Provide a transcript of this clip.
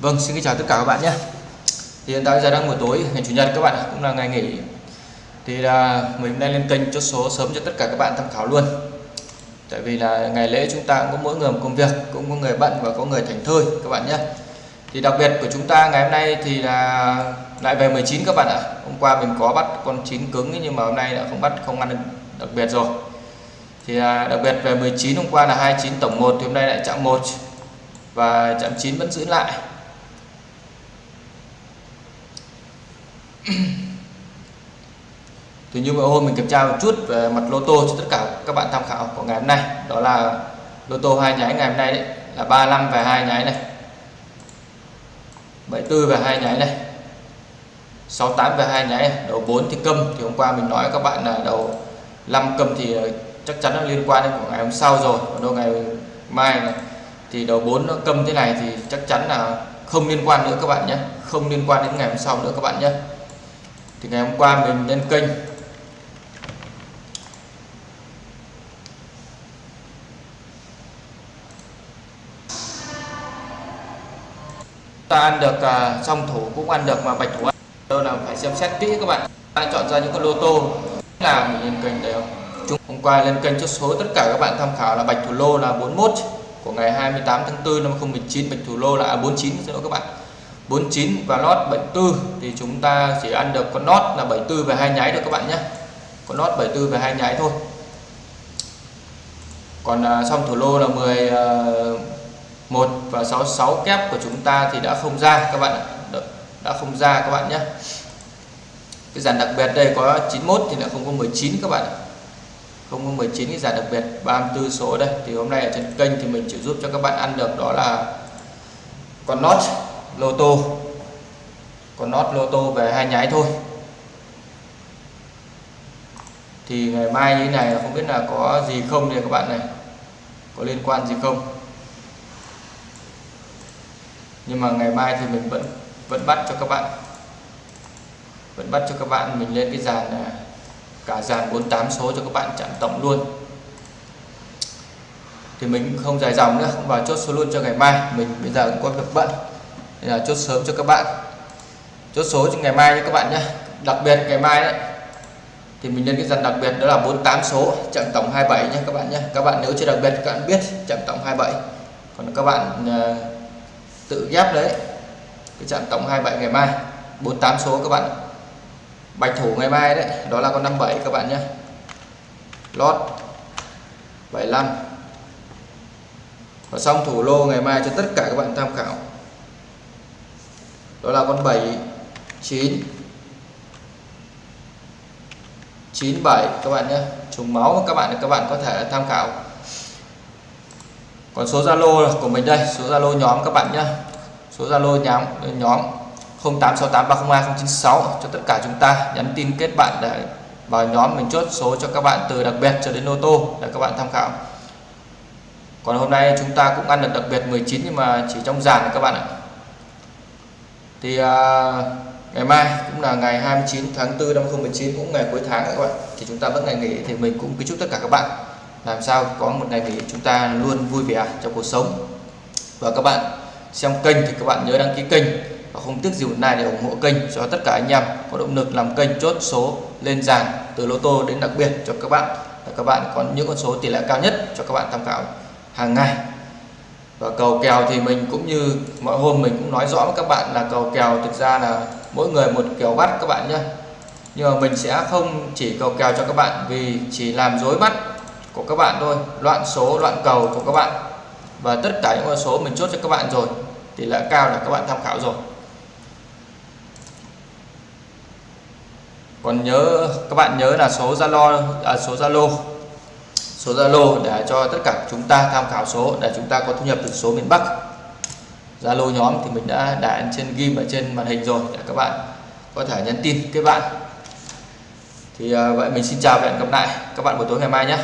Vâng, xin kính chào tất cả các bạn nhé. Thì hiện tại giờ đang buổi tối ngày chủ nhật các bạn cũng là ngày nghỉ. Thì là mình đang lên kênh chốt số sớm cho tất cả các bạn tham khảo luôn. Tại vì là ngày lễ chúng ta cũng có mỗi người một công việc, cũng có người bận và có người thành thơi các bạn nhé. Thì đặc biệt của chúng ta ngày hôm nay thì là lại về 19 các bạn ạ. Hôm qua mình có bắt con chín cứng nhưng mà hôm nay đã không bắt không ăn đặc biệt rồi. Thì à, đặc biệt về 19 hôm qua là 29 tổng 1 thì hôm nay lại chạm 1 và chạm 9 vẫn giữ lại thì như vậy hôm mình kiểm tra một chút về mặt lô tô cho tất cả các bạn tham khảo của ngày hôm nay. Đó là lô tô hai nháy ngày hôm nay đấy, là 35 và hai nháy này 74 và hai nháy này 68 và hai nháy này. đầu 4 thì câm. Thì hôm qua mình nói các bạn là đầu 5 câm thì ờ, chắc chắn nó liên quan đến của ngày hôm sau rồi. Còn đâu ngày mai này, thì đầu 4 nó câm thế này thì chắc chắn là không liên quan nữa các bạn nhé. Không liên quan đến ngày hôm sau nữa các bạn nhé thì ngày hôm qua mình lên kênh. Ta ăn được à, uh, song thủ cũng ăn được mà bạch thủ ăn. Đâu là phải xem xét kỹ các bạn. Ta chọn ra những con lô tô. Là mình lên kênh đều hôm qua lên kênh chốt số tất cả các bạn tham khảo là bạch thủ lô là 41 của ngày 28 tháng 4 năm 2019 bạch thủ lô là 49 lỗi các bạn. 49 và lót 74 thì chúng ta chỉ ăn được con lót là 74 về hai nháy được các bạn nhé. Con lót 74 về hai nháy thôi. Còn à, xong thủ lô là 10 à, 1 và 66 kép của chúng ta thì đã không ra các bạn đã không ra các bạn nhé. Cái dàn đặc biệt đây có 91 thì lại không có 19 các bạn không có 19 cái dàn đặc biệt 34 số đây. Thì hôm nay ở trên kênh thì mình chỉ giúp cho các bạn ăn được đó là con nốt lô tô. Con nốt lô tô về hai nháy thôi. Thì ngày mai như thế này không biết là có gì không thì các bạn này. Có liên quan gì không? Nhưng mà ngày mai thì mình vẫn vẫn bắt cho các bạn. Vẫn bắt cho các bạn mình lên cái dàn à, cả dàn 48 số cho các bạn chạm tổng luôn. Thì mình không dài dòng nữa, không vào chốt số luôn cho ngày mai. Mình bây giờ cũng có việc bận nên là chốt sớm cho các bạn. Chốt số cho ngày mai nha các bạn nhé. Đặc biệt ngày mai đấy thì mình lên cái dàn đặc biệt đó là 48 số chạm tổng 27 nhé các bạn nhé. Các bạn nếu chưa đặc biệt các bạn biết chạm tổng 27 còn các bạn uh, tự ghép đấy cái chạm tổng 27 ngày mai 48 số các bạn bạch thủ ngày mai đấy đó là con 57 các bạn nhé. Lót 75 và xong thủ lô ngày mai cho tất cả các bạn tham khảo đó là con 7 9 97 các bạn nhé. Trùng máu các bạn các bạn có thể tham khảo. Còn số Zalo của mình đây, số Zalo nhóm các bạn nhé. Số Zalo nhóm nhóm 0868302096 cho tất cả chúng ta nhắn tin kết bạn để vào nhóm mình chốt số cho các bạn từ đặc biệt cho đến ô tô để các bạn tham khảo. Còn hôm nay chúng ta cũng ăn được đặc biệt 19 nhưng mà chỉ trong dàn các bạn ạ thì à, ngày mai cũng là ngày 29 tháng 4 năm 2019 cũng ngày cuối tháng các bạn. Thì chúng ta vẫn ngày nghỉ thì mình cũng kính chúc tất cả các bạn. Làm sao có một ngày nghỉ chúng ta luôn vui vẻ trong cuộc sống. Và các bạn xem kênh thì các bạn nhớ đăng ký kênh. Và không tiếc gì một like để ủng hộ kênh cho tất cả anh em có động lực làm kênh chốt số lên dàn từ lô tô đến đặc biệt cho các bạn. Và các bạn có những con số tỷ lệ cao nhất cho các bạn tham khảo hàng ngày và cầu kèo thì mình cũng như mọi hôm mình cũng nói rõ với các bạn là cầu kèo thực ra là mỗi người một kèo bắt các bạn nhé. Nhưng mà mình sẽ không chỉ cầu kèo cho các bạn vì chỉ làm dối bắt của các bạn thôi, loạn số, loạn cầu của các bạn. Và tất cả những con số mình chốt cho các bạn rồi, tỷ lệ cao là các bạn tham khảo rồi. Còn nhớ, các bạn nhớ là số Zalo là số Zalo số Zalo để cho tất cả chúng ta tham khảo số để chúng ta có thu nhập từ số miền Bắc. Zalo nhóm thì mình đã đặt trên ghim ở trên màn hình rồi, để các bạn có thể nhắn tin kết bạn. Thì à, vậy mình xin chào và hẹn gặp lại các bạn buổi tối ngày mai nhé.